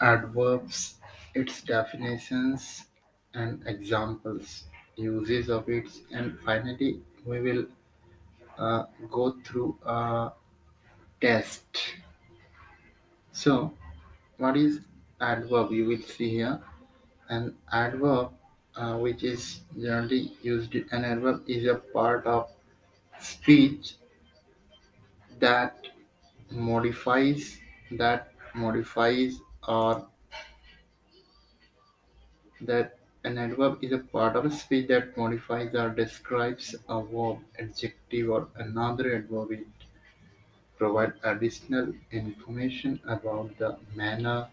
Adverbs, its definitions and examples, uses of it, and finally we will uh, go through a test. So, what is adverb? You will see here an adverb, uh, which is generally used. An adverb is a part of speech that modifies that modifies or that an adverb is a part of a speech that modifies or describes a verb, adjective, or another adverb. It provides additional information about the manner,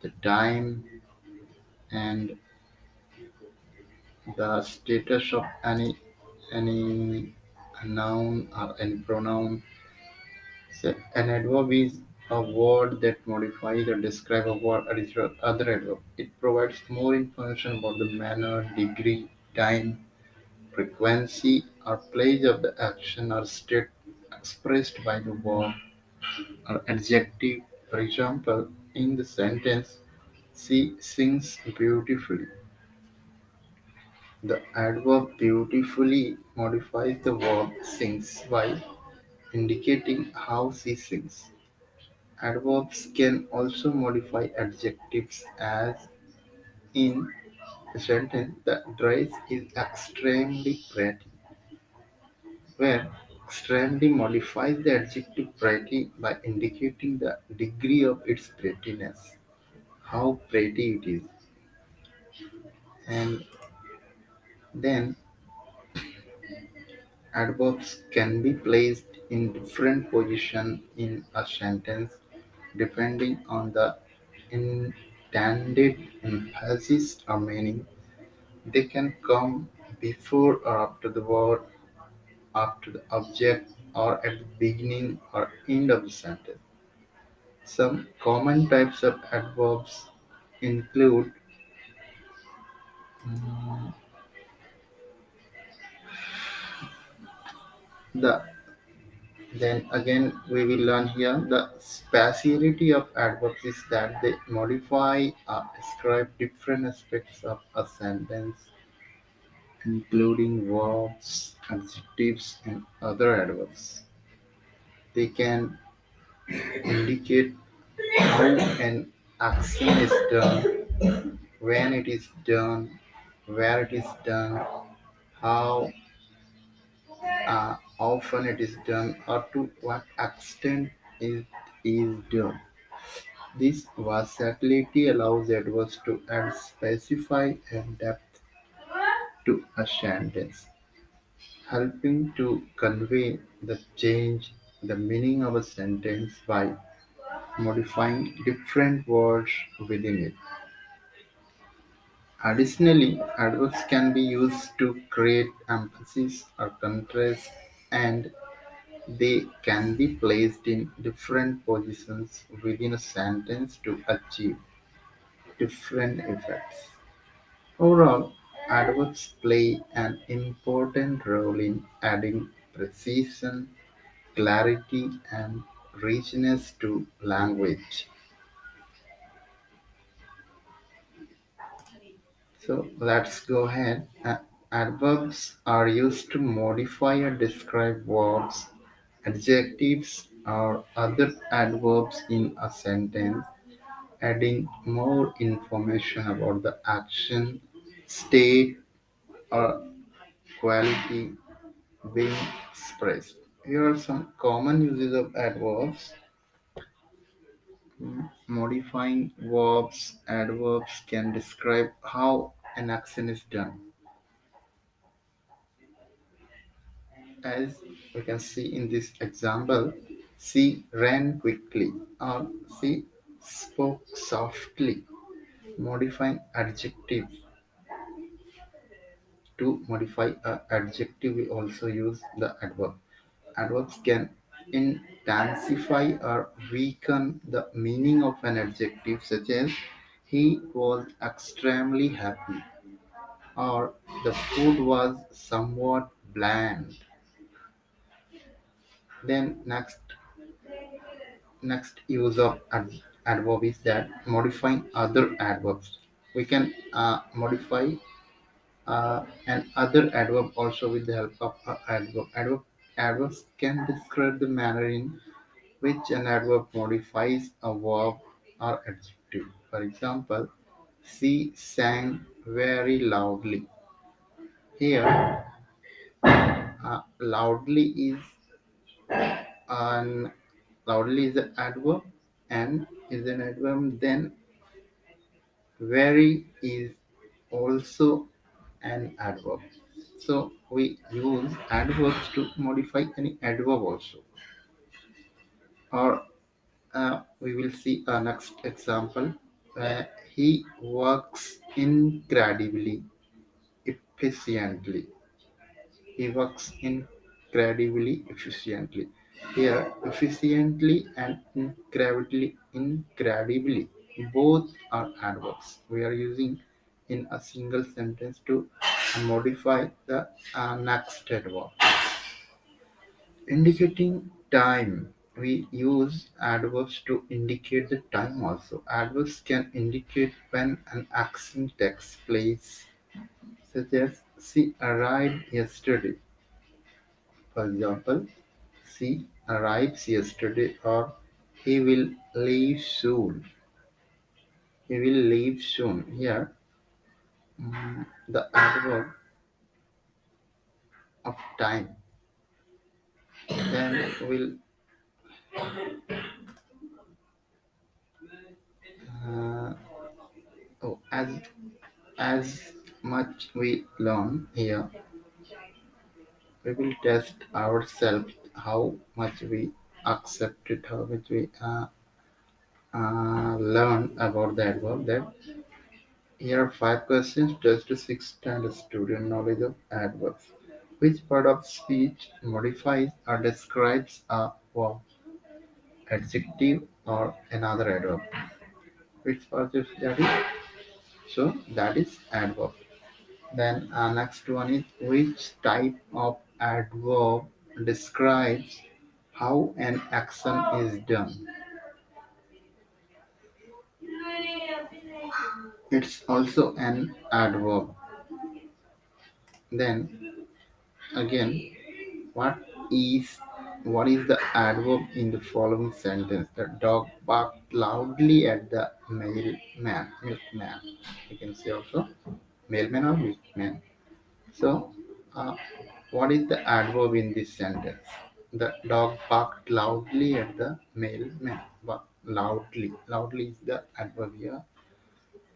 the time, and the status of any any noun or any pronoun. So an adverb is a word that modifies or describes a word or other adverb. It provides more information about the manner, degree, time, frequency, or place of the action or state expressed by the verb or adjective. For example, in the sentence, she sings beautifully. The adverb beautifully modifies the verb sings by indicating how she sings. Adverbs can also modify adjectives as in the sentence the dress is extremely pretty, where extremely modifies the adjective pretty by indicating the degree of its prettiness, how pretty it is. And then adverbs can be placed in different position in a sentence depending on the intended emphasis or meaning. They can come before or after the word, after the object, or at the beginning or end of the sentence. Some common types of adverbs include mm, the then again we will learn here the speciality of adverbs is that they modify or describe different aspects of a sentence including verbs, adjectives, and other adverbs. They can indicate how an action is done, when it is done, where it is done, how uh, often it is done, or to what extent it is done. This versatility allows adverbs to add specify and depth to a sentence, helping to convey the change the meaning of a sentence by modifying different words within it. Additionally, adverbs can be used to create emphasis or contrast, and they can be placed in different positions within a sentence to achieve different effects. Overall, adverbs play an important role in adding precision, clarity, and richness to language. So let's go ahead. Uh, adverbs are used to modify or describe verbs, adjectives, or other adverbs in a sentence, adding more information about the action, state, or quality being expressed. Here are some common uses of adverbs. Mm, Modifying verbs, adverbs can describe how an action is done As we can see in this example, she ran quickly or she spoke softly. Modifying adjective to modify a adjective, we also use the adverb. Adverbs can intensify or weaken the meaning of an adjective, such as he was extremely happy or the food was somewhat bland. Then next Next use of ad- adverb is that modifying other adverbs. We can uh, modify uh, an other adverb also with the help of adverb. adverb. Adverbs can describe the manner in which an adverb modifies a verb or adjective. For example, she sang very loudly. Here, uh, loudly is an loudly is an adverb and is an adverb. Then very is also an adverb. So we use adverbs to modify any adverb also. Or uh, we will see a next example where he works incredibly efficiently. He works incredibly efficiently. Here, efficiently and incredibly, incredibly, both are adverbs. We are using in a single sentence to modify the uh, next adverb. Indicating time. We use adverbs to indicate the time also. Adverbs can indicate when an action takes place, such as she arrived yesterday. For example, she arrives yesterday or he will leave soon. He will leave soon. Here, mm, the adverb of time. Then we'll uh, oh, as as much we learn here, we will test ourselves how much we accept it, how much we uh, uh, learn about the adverb. That here are five questions just to six standard student knowledge of adverbs. Which part of speech modifies or describes a verb, adjective, or another adverb? Which part of that is? So that is adverb. Then uh, next one is which type of adverb describes how an action is done. It's also an adverb. Then again, what is what is the adverb in the following sentence? The dog barked loudly at the mailman, milkman. You can say also mailman or milkman. So, uh, what is the adverb in this sentence? The dog barked loudly at the mailman. Loudly, loudly is the adverb here.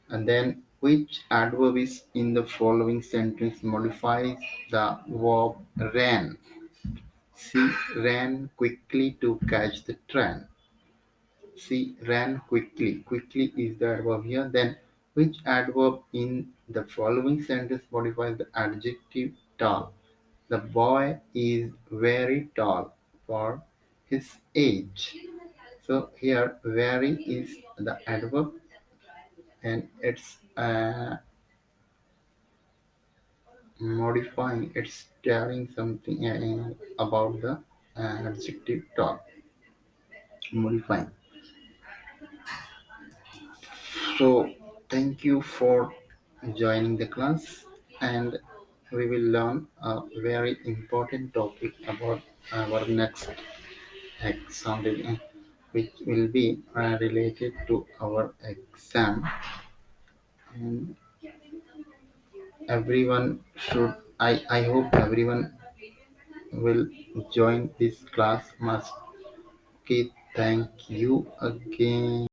And then, which adverb is in the following sentence modifies the verb ran? She ran quickly to catch the train. She ran quickly. Quickly is the adverb here. Then, which adverb in the following sentence modifies the adjective tall? The boy is very tall for his age. So here, very is the adverb, and it's uh, modifying. It's telling something uh, about the uh, adjective tall. Modifying. So thank you for joining the class, and we will learn a very important topic about our next exam, which will be uh, related to our exam. And everyone should, I, I hope everyone will join this class must. Okay, thank you again.